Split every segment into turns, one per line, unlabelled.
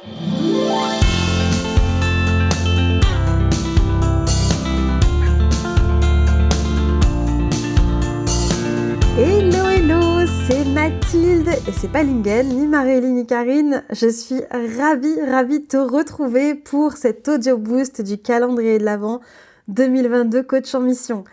Hello hello, c'est Mathilde et c'est pas Lingen, ni Marélie ni Karine. Je suis ravie, ravie de te retrouver pour cet audio boost du calendrier de l'Avent 2022 coach en mission.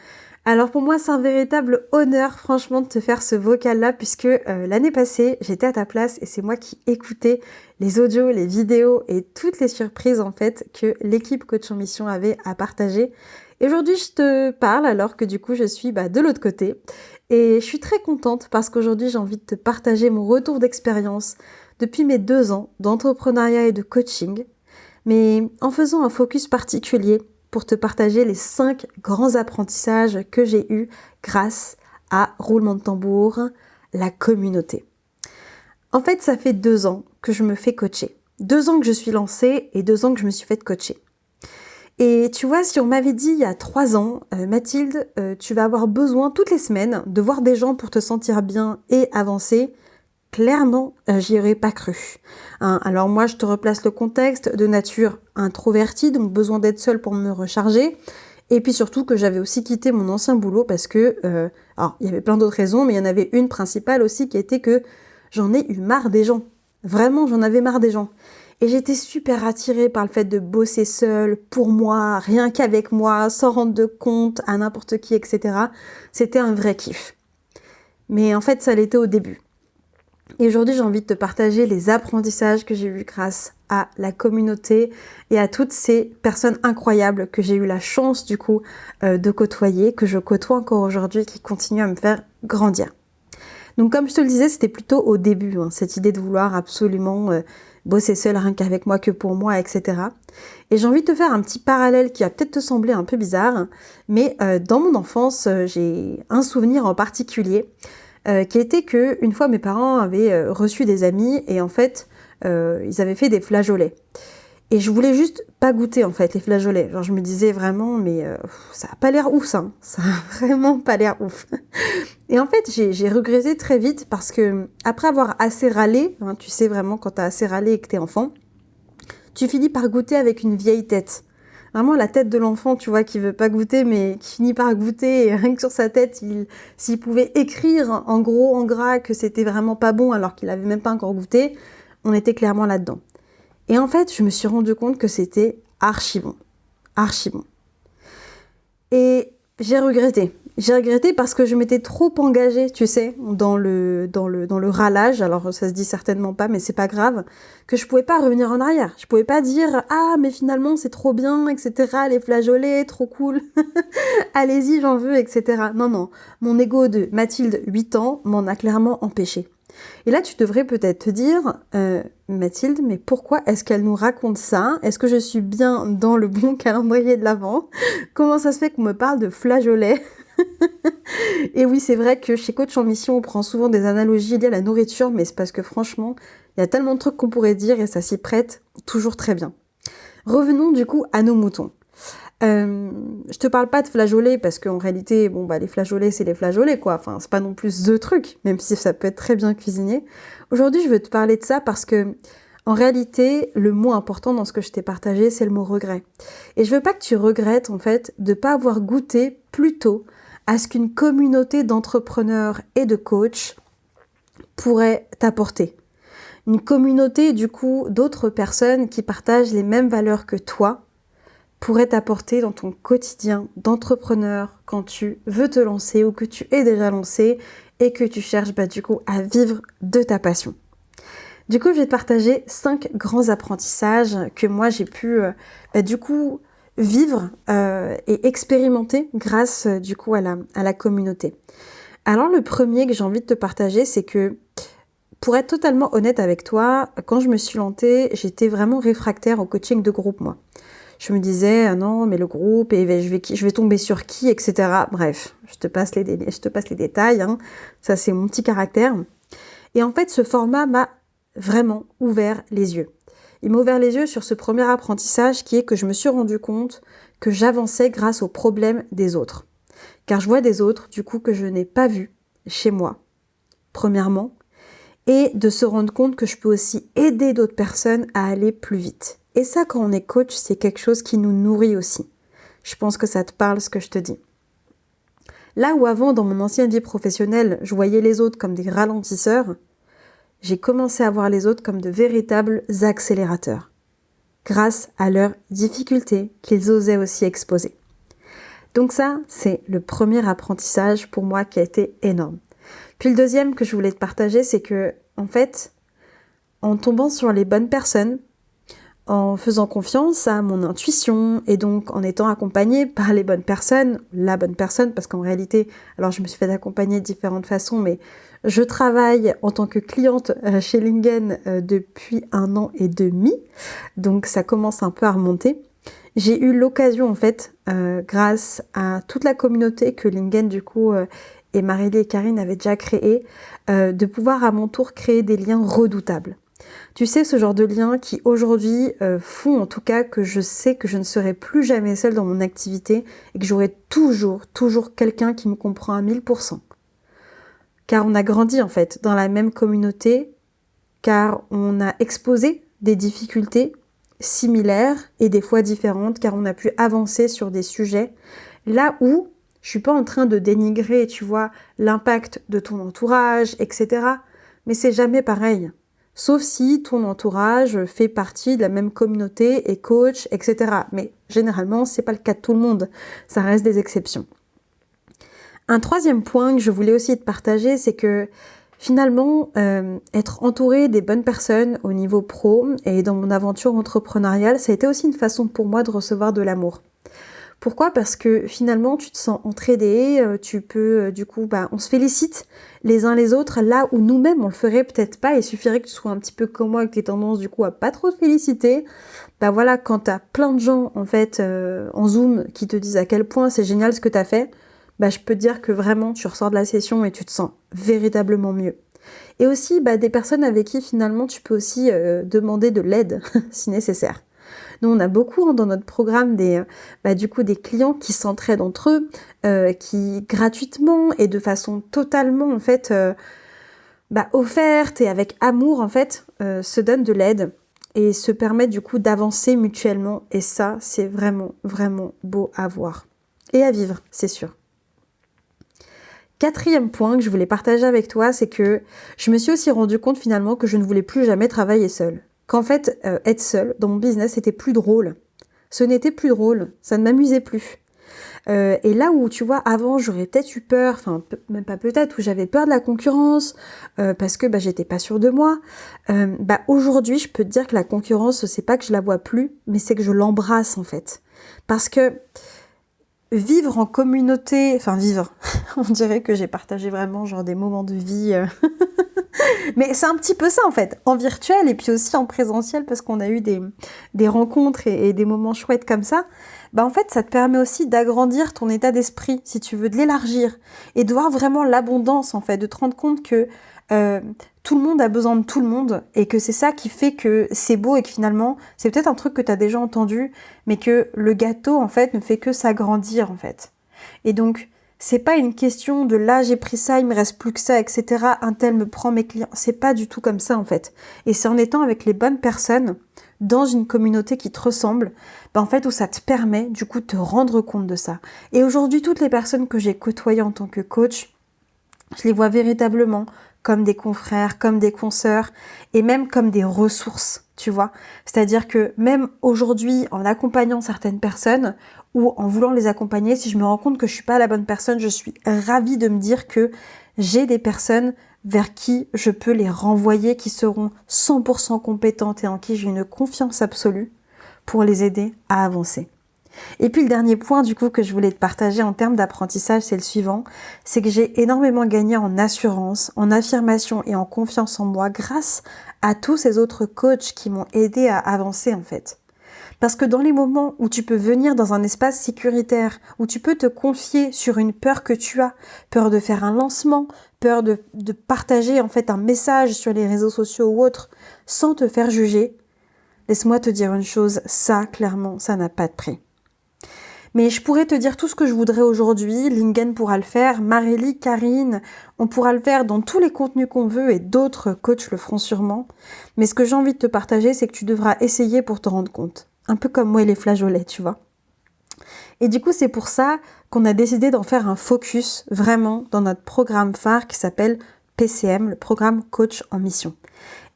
Alors pour moi c'est un véritable honneur franchement de te faire ce vocal là puisque euh, l'année passée j'étais à ta place et c'est moi qui écoutais les audios, les vidéos et toutes les surprises en fait que l'équipe coach en mission avait à partager. Et aujourd'hui je te parle alors que du coup je suis bah, de l'autre côté et je suis très contente parce qu'aujourd'hui j'ai envie de te partager mon retour d'expérience depuis mes deux ans d'entrepreneuriat et de coaching mais en faisant un focus particulier pour te partager les cinq grands apprentissages que j'ai eus grâce à Roulement de tambour, la communauté. En fait, ça fait deux ans que je me fais coacher. Deux ans que je suis lancée et deux ans que je me suis fait coacher. Et tu vois, si on m'avait dit il y a trois ans, euh, Mathilde, euh, tu vas avoir besoin toutes les semaines de voir des gens pour te sentir bien et avancer, clairement, euh, j'y aurais pas cru. Hein, alors moi, je te replace le contexte de nature introvertie, donc besoin d'être seule pour me recharger. Et puis surtout que j'avais aussi quitté mon ancien boulot parce que, euh, alors il y avait plein d'autres raisons, mais il y en avait une principale aussi qui était que j'en ai eu marre des gens. Vraiment, j'en avais marre des gens. Et j'étais super attirée par le fait de bosser seule, pour moi, rien qu'avec moi, sans rendre de compte à n'importe qui, etc. C'était un vrai kiff. Mais en fait, ça l'était au début. Et aujourd'hui, j'ai envie de te partager les apprentissages que j'ai eus grâce à la communauté et à toutes ces personnes incroyables que j'ai eu la chance du coup euh, de côtoyer, que je côtoie encore aujourd'hui, qui continuent à me faire grandir. Donc comme je te le disais, c'était plutôt au début, hein, cette idée de vouloir absolument euh, bosser seul rien qu'avec moi, que pour moi, etc. Et j'ai envie de te faire un petit parallèle qui va peut-être te sembler un peu bizarre, mais euh, dans mon enfance, j'ai un souvenir en particulier euh, qui était que une fois mes parents avaient euh, reçu des amis et en fait euh, ils avaient fait des flageolets. Et je voulais juste pas goûter en fait les flageolets. Genre je me disais vraiment mais ça a pas l'air ouf ça. Hein. Ça a vraiment pas l'air ouf. Et en fait j'ai regretté très vite parce que après avoir assez râlé, hein, tu sais vraiment quand t'as assez râlé et que t'es enfant, tu finis par goûter avec une vieille tête vraiment la tête de l'enfant, tu vois, qui veut pas goûter, mais qui finit par goûter, et rien que sur sa tête, il, s'il pouvait écrire en gros, en gras, que c'était vraiment pas bon, alors qu'il avait même pas encore goûté, on était clairement là-dedans. Et en fait, je me suis rendu compte que c'était archi bon. Archi bon. Et j'ai regretté. J'ai regretté parce que je m'étais trop engagée, tu sais, dans le, dans le, dans le râlage. Alors, ça se dit certainement pas, mais c'est pas grave. Que je pouvais pas revenir en arrière. Je pouvais pas dire, ah, mais finalement, c'est trop bien, etc. Les flageolets, trop cool. Allez-y, j'en veux, etc. Non, non. Mon ego de Mathilde, 8 ans, m'en a clairement empêché. Et là, tu devrais peut-être te dire, euh, Mathilde, mais pourquoi est-ce qu'elle nous raconte ça? Est-ce que je suis bien dans le bon calendrier de l'Avent Comment ça se fait qu'on me parle de flageolets? et oui, c'est vrai que chez Coach en Mission, on prend souvent des analogies liées à la nourriture, mais c'est parce que franchement, il y a tellement de trucs qu'on pourrait dire et ça s'y prête toujours très bien. Revenons du coup à nos moutons. Euh, je te parle pas de flageolets parce qu'en réalité, bon bah les flageolets c'est les flageolets quoi. Enfin c'est pas non plus the truc, même si ça peut être très bien cuisiné. Aujourd'hui je veux te parler de ça parce que en réalité le mot important dans ce que je t'ai partagé c'est le mot regret. Et je veux pas que tu regrettes en fait de pas avoir goûté plus tôt à ce qu'une communauté d'entrepreneurs et de coachs pourrait t'apporter. Une communauté, du coup, d'autres personnes qui partagent les mêmes valeurs que toi pourrait t'apporter dans ton quotidien d'entrepreneur quand tu veux te lancer ou que tu es déjà lancé et que tu cherches bah, du coup à vivre de ta passion. Du coup, je vais te partager cinq grands apprentissages que moi j'ai pu euh, bah, du coup vivre euh, et expérimenter grâce euh, du coup à la, à la communauté. Alors le premier que j'ai envie de te partager, c'est que pour être totalement honnête avec toi, quand je me suis lancée, j'étais vraiment réfractaire au coaching de groupe, moi. Je me disais, ah non, mais le groupe, et je vais, je vais tomber sur qui, etc. Bref, je te passe les, je te passe les détails, hein. ça c'est mon petit caractère. Et en fait, ce format m'a vraiment ouvert les yeux. Il m'a ouvert les yeux sur ce premier apprentissage qui est que je me suis rendu compte que j'avançais grâce aux problèmes des autres. Car je vois des autres, du coup, que je n'ai pas vu chez moi, premièrement. et de se rendre compte que je peux aussi aider d'autres personnes à aller plus vite. Et ça, quand on est coach, c'est quelque chose qui nous nourrit aussi. Je pense que ça te parle ce que je te dis. Là où avant, dans mon ancienne vie professionnelle, je voyais les autres comme des ralentisseurs, j'ai commencé à voir les autres comme de véritables accélérateurs, grâce à leurs difficultés qu'ils osaient aussi exposer. Donc ça, c'est le premier apprentissage pour moi qui a été énorme. Puis le deuxième que je voulais te partager, c'est que, en fait, en tombant sur les bonnes personnes, en faisant confiance à mon intuition et donc en étant accompagnée par les bonnes personnes, la bonne personne, parce qu'en réalité, alors je me suis fait accompagner de différentes façons, mais je travaille en tant que cliente euh, chez Lingen euh, depuis un an et demi, donc ça commence un peu à remonter. J'ai eu l'occasion en fait, euh, grâce à toute la communauté que Lingen du coup et Marélie et Karine avaient déjà créé, de pouvoir à mon tour créer des liens redoutables. Tu sais, ce genre de liens qui aujourd'hui font en tout cas que je sais que je ne serai plus jamais seule dans mon activité et que j'aurai toujours, toujours quelqu'un qui me comprend à 1000%. Car on a grandi en fait dans la même communauté, car on a exposé des difficultés similaires et des fois différentes, car on a pu avancer sur des sujets là où je suis pas en train de dénigrer, tu vois, l'impact de ton entourage, etc. Mais c'est jamais pareil sauf si ton entourage fait partie de la même communauté et coach, etc. Mais généralement, c'est pas le cas de tout le monde. Ça reste des exceptions. Un troisième point que je voulais aussi te partager, c'est que finalement, euh, être entouré des bonnes personnes au niveau pro et dans mon aventure entrepreneuriale, ça a été aussi une façon pour moi de recevoir de l'amour. Pourquoi? Parce que finalement, tu te sens entraidé, euh, tu peux, euh, du coup, bah, on se félicite les uns les autres, là où nous-mêmes, on le ferait peut-être pas, il suffirait que tu sois un petit peu comme moi, avec tes tendances, du coup, à pas trop te féliciter. Bah voilà, quand t'as plein de gens, en fait, en Zoom, qui te disent à quel point c'est génial ce que t'as fait, bah, je peux te dire que vraiment, tu ressors de la session et tu te sens véritablement mieux. Et aussi, bah, des personnes avec qui, finalement, tu peux aussi demander de l'aide, si nécessaire. Nous, on a beaucoup hein, dans notre programme des, bah, du coup, des clients qui s'entraident entre eux, euh, qui gratuitement et de façon totalement en fait euh, offerte et avec amour en fait euh, se donnent de l'aide et se permettent du coup d'avancer mutuellement. Et ça, c'est vraiment vraiment beau à voir et à vivre, c'est sûr. Quatrième point que je voulais partager avec toi, c'est que je me suis aussi rendu compte finalement que je ne voulais plus jamais travailler seule qu'en fait, euh, être seule dans mon business, c'était plus drôle. Ce n'était plus drôle, ça ne m'amusait plus. Euh, et là où, tu vois, avant, j'aurais peut-être eu peur, enfin, même pas peut-être, où j'avais peur de la concurrence, euh, parce que bah, j'étais pas sûre de moi, bah, aujourd'hui, je peux te dire que la concurrence, c'est pas que je la vois plus, mais c'est que je l'embrasse, en fait. Parce que vivre en communauté, enfin vivre, on dirait que j'ai partagé vraiment genre des moments de vie Mais c'est un petit peu ça en fait, en virtuel et puis aussi en présentiel parce qu'on a eu des, des rencontres et, des moments chouettes comme ça. Bah en fait, ça te permet aussi d'agrandir ton état d'esprit, si tu veux, de l'élargir et de voir vraiment l'abondance en fait, de te rendre compte que euh, tout le monde a besoin de tout le monde et que c'est ça qui fait que c'est beau et que finalement, c'est peut-être un truc que tu as déjà entendu, mais que le gâteau en fait ne fait que s'agrandir en fait. Et donc, c'est pas une question de là j'ai pris ça, il me reste plus que ça, etc. Un tel me prend mes clients. C'est pas du tout comme ça en fait. Et c'est en étant avec les bonnes personnes dans une communauté qui te ressemble, ben en fait où ça te permet du coup de te rendre compte de ça. Et aujourd'hui, toutes les personnes que j'ai côtoyées en tant que coach, je les vois véritablement comme des confrères, comme des consoeurs et même comme des ressources, tu vois. C'est-à-dire que même aujourd'hui, en accompagnant certaines personnes ou en voulant les accompagner, si je me rends compte que je suis pas la bonne personne, je suis ravie de me dire que j'ai des personnes vers qui je peux les renvoyer qui seront 100% compétentes et en qui j'ai une confiance absolue pour les aider à avancer. Et puis le dernier point du coup que je voulais te partager en termes d'apprentissage, c'est le suivant, c'est que j'ai énormément gagné en assurance, en affirmation et en confiance en moi grâce à tous ces autres coachs qui m'ont aidé à avancer en fait. Parce que dans les moments où tu peux venir dans un espace sécuritaire, où tu peux te confier sur une peur que tu as, peur de faire un lancement, peur de, partager en fait un message sur les réseaux sociaux ou autres, sans te faire juger, laisse-moi te dire une chose, ça clairement, ça n'a pas de prix. Mais je pourrais te dire tout ce que je voudrais aujourd'hui, Lingen pourra le faire, Marélie, Karine, on pourra le faire dans tous les contenus qu'on veut et d'autres coachs le feront sûrement. Mais ce que j'ai envie de te partager, c'est que tu devras essayer pour te rendre compte. Un peu comme moi et les flageolets, tu vois. Et du coup, c'est pour ça qu'on a décidé d'en faire un focus vraiment dans notre programme phare qui s'appelle PCM, le programme Coach en Mission.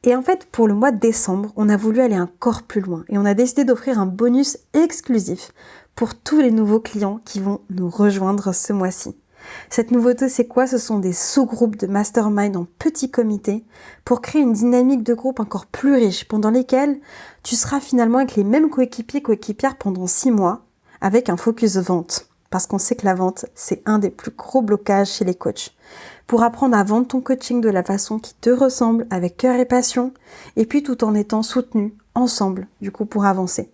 Et en fait, pour le mois de décembre, on a voulu aller encore plus loin et on a décidé d'offrir un bonus exclusif pour tous les nouveaux clients qui vont nous rejoindre ce mois-ci. Cette nouveauté, c'est quoi? Ce sont des sous-groupes de mastermind en petits comités pour créer une dynamique de groupe encore plus riche pendant lesquels tu seras finalement avec les mêmes coéquipiers, coéquipières pendant six mois avec un focus vente. Parce qu'on sait que la vente, c'est un des plus gros blocages chez les coachs. Pour apprendre à vendre ton coaching de la façon qui te ressemble, avec cœur et passion, et puis tout en étant soutenu ensemble, du coup, pour avancer.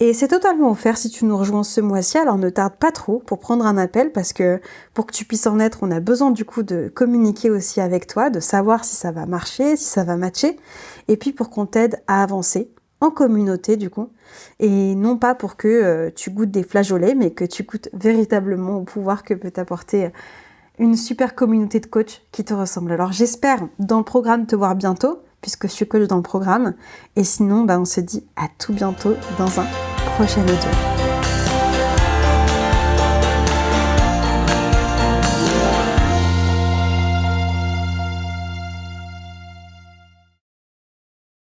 Et c'est totalement offert si tu nous rejoins ce mois-ci, alors ne tarde pas trop pour prendre un appel parce que pour que tu puisses en être, on a besoin du coup de communiquer aussi avec toi, de savoir si ça va marcher, si ça va matcher, et puis pour qu'on t'aide à avancer en communauté du coup, et non pas pour que euh, tu goûtes des flageolets, mais que tu goûtes véritablement au pouvoir que peut t'apporter une super communauté de coachs qui te ressemble. Alors j'espère dans le programme te voir bientôt puisque je suis coach dans le programme. Et sinon, bah, on se dit à tout bientôt dans un prochain audio.